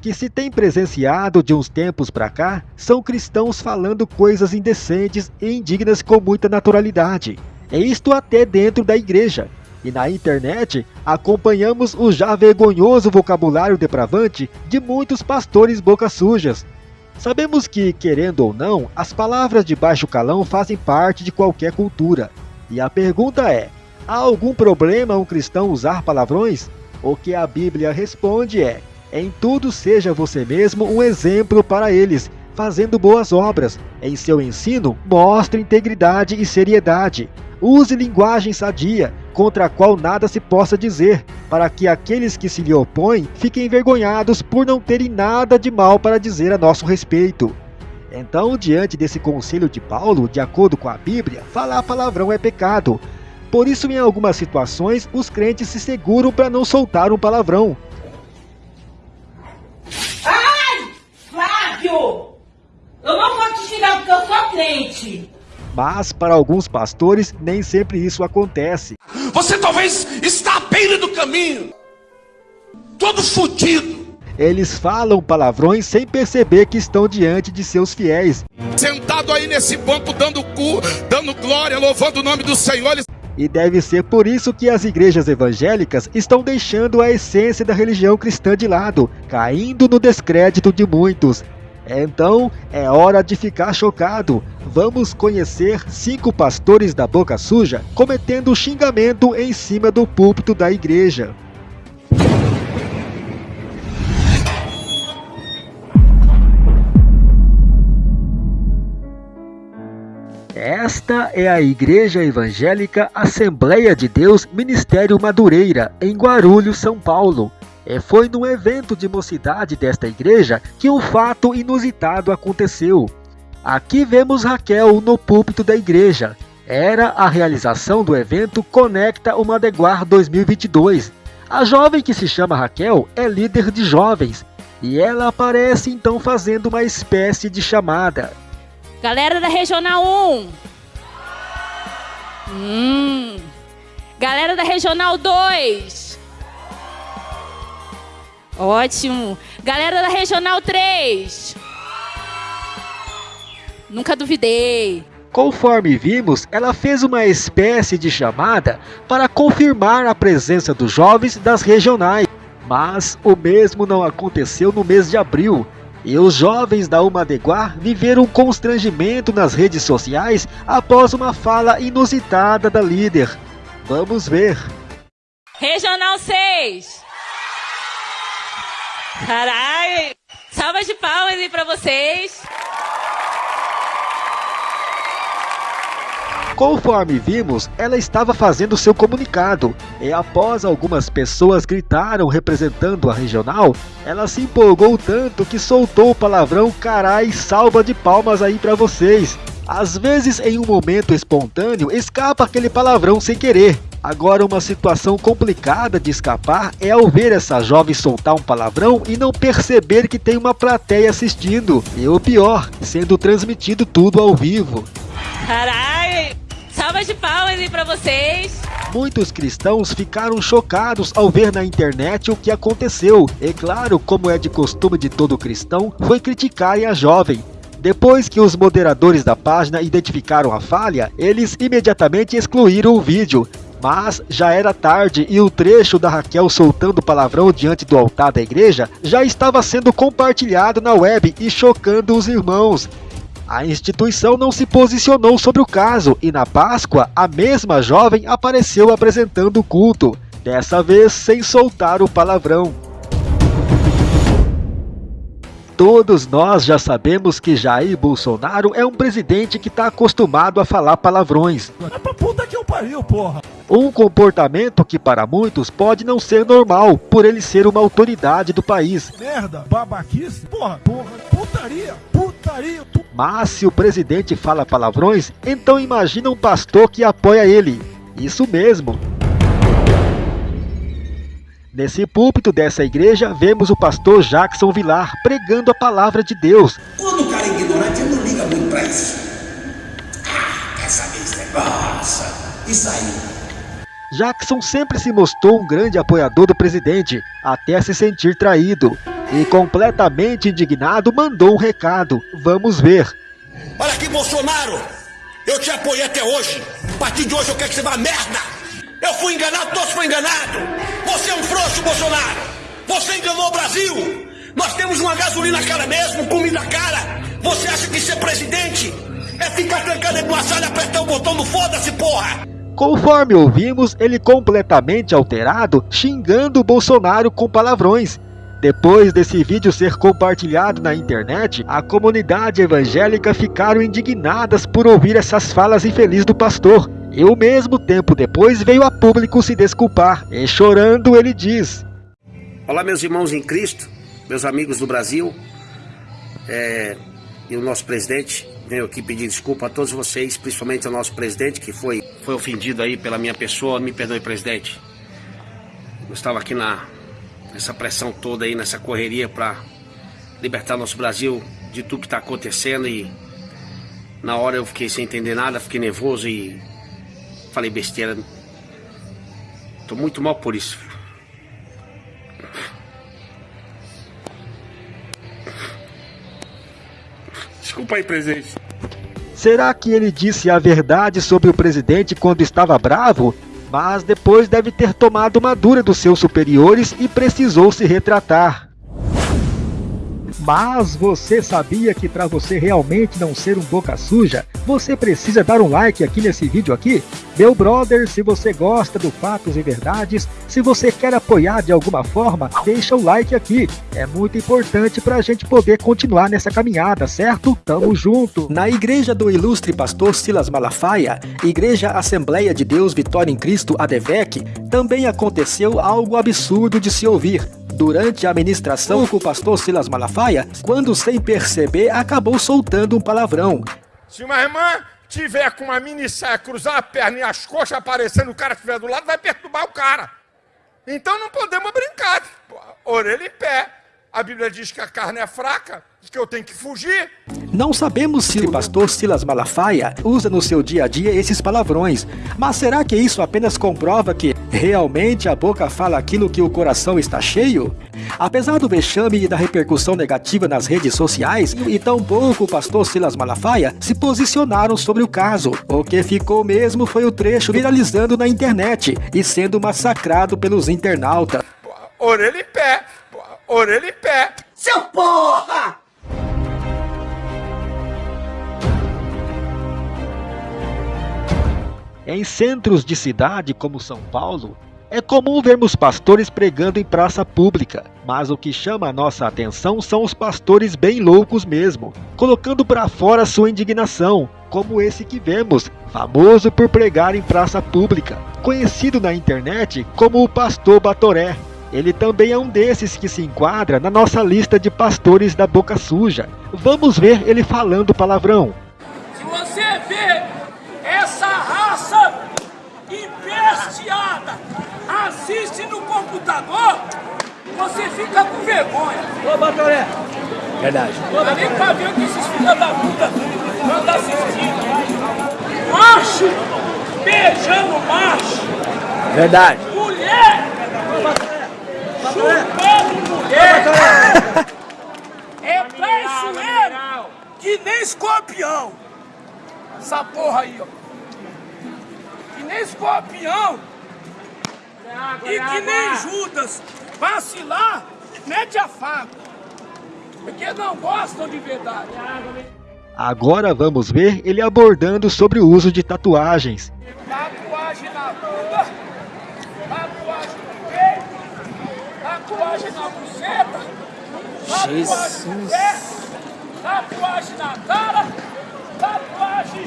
que se tem presenciado de uns tempos para cá são cristãos falando coisas indecentes e indignas com muita naturalidade. É isto até dentro da igreja. E na internet acompanhamos o já vergonhoso vocabulário depravante de muitos pastores boca sujas. Sabemos que, querendo ou não, as palavras de baixo calão fazem parte de qualquer cultura. E a pergunta é: há algum problema um cristão usar palavrões? O que a Bíblia responde é: em tudo seja você mesmo um exemplo para eles, fazendo boas obras. Em seu ensino, mostre integridade e seriedade. Use linguagem sadia, contra a qual nada se possa dizer, para que aqueles que se lhe opõem fiquem envergonhados por não terem nada de mal para dizer a nosso respeito. Então, diante desse conselho de Paulo, de acordo com a Bíblia, falar palavrão é pecado. Por isso, em algumas situações, os crentes se seguram para não soltar um palavrão, crente. Mas para alguns pastores nem sempre isso acontece. Você talvez está à beira do caminho, todo fodido. Eles falam palavrões sem perceber que estão diante de seus fiéis. Sentado aí nesse banco dando cu, dando glória, louvando o nome do Senhor. Eles... E deve ser por isso que as igrejas evangélicas estão deixando a essência da religião cristã de lado, caindo no descrédito de muitos. Então é hora de ficar chocado. Vamos conhecer cinco pastores da boca suja cometendo xingamento em cima do púlpito da igreja. Esta é a Igreja Evangélica Assembleia de Deus Ministério Madureira, em Guarulhos, São Paulo. É, foi num evento de mocidade desta igreja que um fato inusitado aconteceu. Aqui vemos Raquel no púlpito da igreja. Era a realização do evento Conecta o Madeguar 2022. A jovem que se chama Raquel é líder de jovens e ela aparece então fazendo uma espécie de chamada. Galera da Regional 1. Hum. Galera da Regional 2. Ótimo. Galera da Regional 3. Nunca duvidei. Conforme vimos, ela fez uma espécie de chamada para confirmar a presença dos jovens das regionais. Mas o mesmo não aconteceu no mês de abril. E os jovens da Umadeguar viveram um constrangimento nas redes sociais após uma fala inusitada da líder. Vamos ver. Regional 6. Caralho! Salva de palmas aí pra vocês! Conforme vimos, ela estava fazendo seu comunicado, e após algumas pessoas gritaram representando a regional, ela se empolgou tanto que soltou o palavrão carai salva de palmas aí para vocês. Às vezes, em um momento espontâneo, escapa aquele palavrão sem querer, Agora, uma situação complicada de escapar é ao ver essa jovem soltar um palavrão e não perceber que tem uma plateia assistindo. E o pior, sendo transmitido tudo ao vivo. Caralho! Salva de palmas aí pra vocês! Muitos cristãos ficaram chocados ao ver na internet o que aconteceu. E claro, como é de costume de todo cristão, foi criticarem a jovem. Depois que os moderadores da página identificaram a falha, eles imediatamente excluíram o vídeo. Mas já era tarde e o trecho da Raquel soltando palavrão diante do altar da igreja já estava sendo compartilhado na web e chocando os irmãos. A instituição não se posicionou sobre o caso e na Páscoa a mesma jovem apareceu apresentando o culto, dessa vez sem soltar o palavrão. Todos nós já sabemos que Jair Bolsonaro é um presidente que está acostumado a falar palavrões. É pariu, porra! Um comportamento que para muitos pode não ser normal, por ele ser uma autoridade do país. Merda, babaquice, porra, porra, putaria, putaria. Mas se o presidente fala palavrões, então imagina um pastor que apoia ele. Isso mesmo. Nesse púlpito dessa igreja, vemos o pastor Jackson Vilar pregando a palavra de Deus. Quando o cara é ignorante, ele não liga muito pra isso. Ah, quer saber esse negócio? Aí. Jackson sempre se mostrou um grande apoiador do presidente, até se sentir traído. e completamente indignado mandou um recado. Vamos ver. Olha aqui, Bolsonaro! Eu te apoiei até hoje. A partir de hoje eu quero que você vá merda! Eu fui enganado, todos foram enganados! Você é um frouxo, Bolsonaro! Você enganou o Brasil! Nós temos uma gasolina cara mesmo, comida cara! Você acha que ser presidente é ficar trancado de uma sala e apertar o botão do foda-se, porra! Conforme ouvimos, ele completamente alterado, xingando o Bolsonaro com palavrões. Depois desse vídeo ser compartilhado na internet, a comunidade evangélica ficaram indignadas por ouvir essas falas infelizes do pastor. E ao mesmo tempo depois veio a público se desculpar, e chorando ele diz... Olá meus irmãos em Cristo, meus amigos do Brasil, é, e o nosso presidente, venho aqui pedir desculpa a todos vocês, principalmente ao nosso presidente que foi, foi ofendido aí pela minha pessoa, me perdoe presidente. Eu estava aqui na, essa pressão toda aí, nessa correria para libertar nosso Brasil de tudo que está acontecendo e na hora eu fiquei sem entender nada, fiquei nervoso e falei besteira. Tô muito mal por isso. Desculpa aí, presidente. Será que ele disse a verdade sobre o presidente quando estava bravo? mas depois deve ter tomado uma dura dos seus superiores e precisou se retratar. Mas você sabia que para você realmente não ser um boca suja, você precisa dar um like aqui nesse vídeo aqui? Meu brother, se você gosta do Fatos e Verdades, se você quer apoiar de alguma forma, deixa o like aqui. É muito importante para a gente poder continuar nessa caminhada, certo? Tamo junto! Na igreja do ilustre pastor Silas Malafaia, Igreja Assembleia de Deus Vitória em Cristo ADVEC, também aconteceu algo absurdo de se ouvir. Durante a ministração com o pastor Silas Malafaia, quando sem perceber acabou soltando um palavrão. Se uma irmã tiver com uma mini saia, cruzar a perna e as coxas aparecendo, o cara estiver do lado, vai perturbar o cara. Então não podemos brincar. Orelha em pé. A Bíblia diz que a carne é fraca, que eu tenho que fugir. Não sabemos se o pastor Silas Malafaia usa no seu dia a dia esses palavrões, mas será que isso apenas comprova que realmente a boca fala aquilo que o coração está cheio? Apesar do vexame e da repercussão negativa nas redes sociais, e tampouco o pastor Silas Malafaia se posicionaram sobre o caso. O que ficou mesmo foi o trecho viralizando na internet e sendo massacrado pelos internautas. Orelha em pé, orelha em pé. Seu porra! Em centros de cidade como São Paulo, é comum vermos pastores pregando em praça pública, mas o que chama a nossa atenção são os pastores bem loucos mesmo, colocando para fora sua indignação, como esse que vemos, famoso por pregar em praça pública, conhecido na internet como o Pastor Batoré. Ele também é um desses que se enquadra na nossa lista de pastores da boca suja. Vamos ver ele falando palavrão. Se você vê essa raça empesteada assiste no computador, você fica com vergonha. Ô, Batoré. Verdade. Não dá nem pra ver o que esses filhos da puta andam assistindo. Macho beijando macho. Verdade. Mulher. É traiçoeiro que nem escorpião. Essa porra aí, ó. Que nem escorpião. E que nem Judas vacilar, mete a faca. Porque não gostam de verdade. Agora vamos ver ele abordando sobre o uso de tatuagens. Tatuagem na bunda, tatuagem no peito, tatuagem na buceta, tatuagem no pé, tatuagem na cara, tatuagem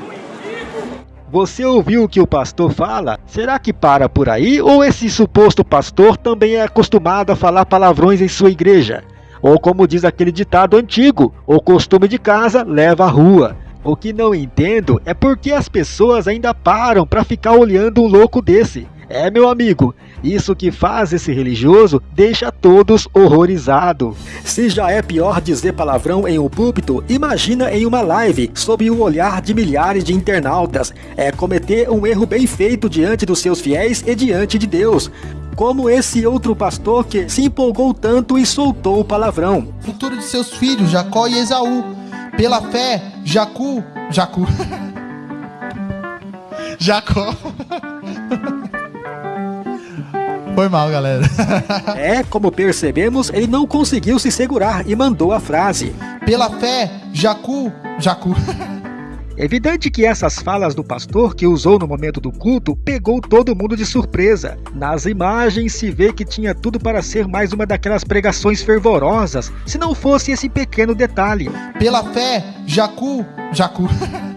no umbigo. Você ouviu o que o pastor fala? Será que para por aí ou esse suposto pastor também é acostumado a falar palavrões em sua igreja? Ou como diz aquele ditado antigo, o costume de casa leva à rua. O que não entendo é porque as pessoas ainda param para ficar olhando um louco desse. É, meu amigo, isso que faz esse religioso deixa todos horrorizados. Se já é pior dizer palavrão em um púlpito, imagina em uma live, sob o olhar de milhares de internautas. É cometer um erro bem feito diante dos seus fiéis e diante de Deus. como esse outro pastor que se empolgou tanto e soltou o palavrão. Futuro de seus filhos, Jacó e Esaú. Pela fé, Jacu, Jacu. Jacó. Foi mal, galera. é, como percebemos, ele não conseguiu se segurar e mandou a frase. Pela fé, Jacu, Jacu. É evidente que essas falas do pastor que usou no momento do culto pegou todo mundo de surpresa. Nas imagens se vê que tinha tudo para ser mais uma daquelas pregações fervorosas, se não fosse esse pequeno detalhe. Pela fé, Jacu, Jacu.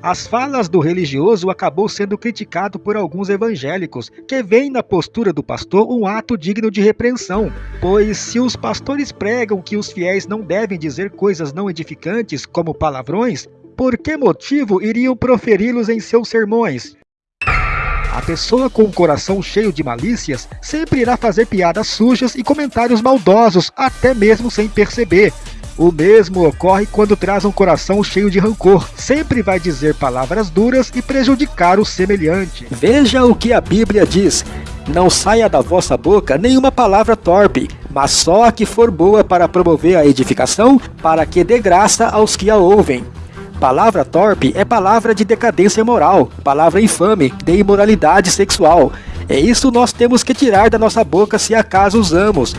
As falas do religioso acabou sendo criticado por alguns evangélicos, que veem na postura do pastor um ato digno de repreensão, pois se os pastores pregam que os fiéis não devem dizer coisas não edificantes como palavrões, por que motivo iriam proferi-los em seus sermões? A pessoa com o coração cheio de malícias sempre irá fazer piadas sujas e comentários maldosos, até mesmo sem perceber. O mesmo ocorre quando traz um coração cheio de rancor. Sempre vai dizer palavras duras e prejudicar o semelhante. Veja o que a Bíblia diz. Não saia da vossa boca nenhuma palavra torpe, mas só a que for boa para promover a edificação, para que dê graça aos que a ouvem. Palavra torpe é palavra de decadência moral, palavra infame, de imoralidade sexual. É isso nós temos que tirar da nossa boca se acaso usamos.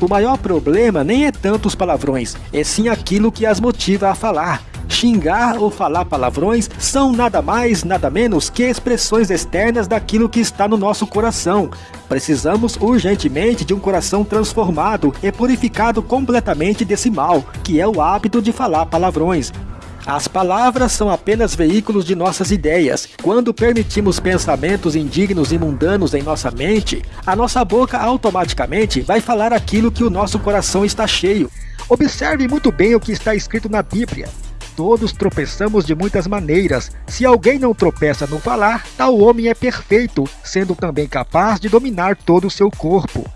O maior problema nem é tanto os palavrões, é sim aquilo que as motiva a falar. Xingar ou falar palavrões são nada mais, nada menos que expressões externas daquilo que está no nosso coração. Precisamos urgentemente de um coração transformado e purificado completamente desse mal, que é o hábito de falar palavrões. As palavras são apenas veículos de nossas ideias. Quando permitimos pensamentos indignos e mundanos em nossa mente, a nossa boca automaticamente vai falar aquilo que o nosso coração está cheio. Observe muito bem o que está escrito na Bíblia. Todos tropeçamos de muitas maneiras. Se alguém não tropeça no falar, tal homem é perfeito, sendo também capaz de dominar todo o seu corpo.